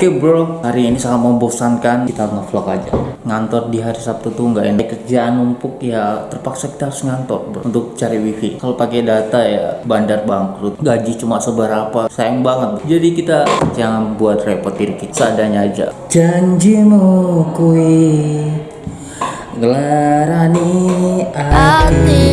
Oke bro, hari ini sangat membosankan. Kita ngevlog aja. Ngantor di hari Sabtu tuh nggak enak. Kerjaan numpuk ya terpaksa kita harus ngantor bro Untuk cari wifi. Kalau pakai data ya bandar bangkrut. Gaji cuma seberapa, sayang banget. Jadi kita jangan buat repot diri kita. Seadanya aja. Janjimu kui Gelarani hati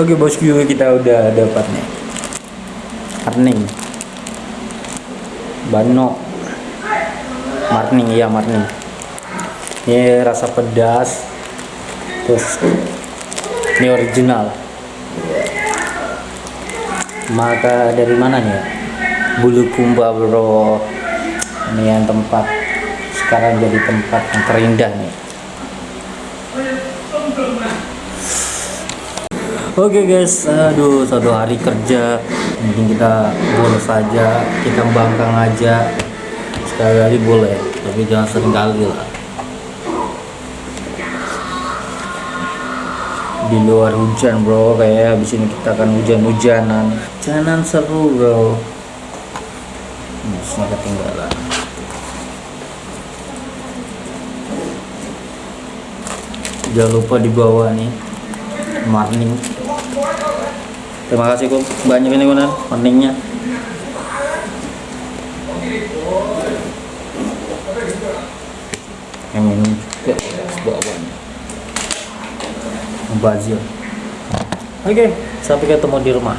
Oke bosku kita udah dapat nih. Marning. Bano. Marning iya Marning. Ini rasa pedas. Terus Ini original. Maka dari mana nih? Ya? Bulu Kumba bro. Ini yang tempat Sekarang jadi tempat yang terindah nih Oke guys, aduh satu hari kerja mungkin kita boleh saja kita bangkang aja. Sekali kali boleh tapi jangan sering kali lah. Di luar hujan bro. Kayak habis ini kita akan hujan-hujanan. Hujanan seru bro. Masnya ketinggalan. Jangan lupa di bawah nih morning terima kasih kok banyak ini kunan morningnya yang minum juga bawahnya membazir oke sampai ketemu di rumah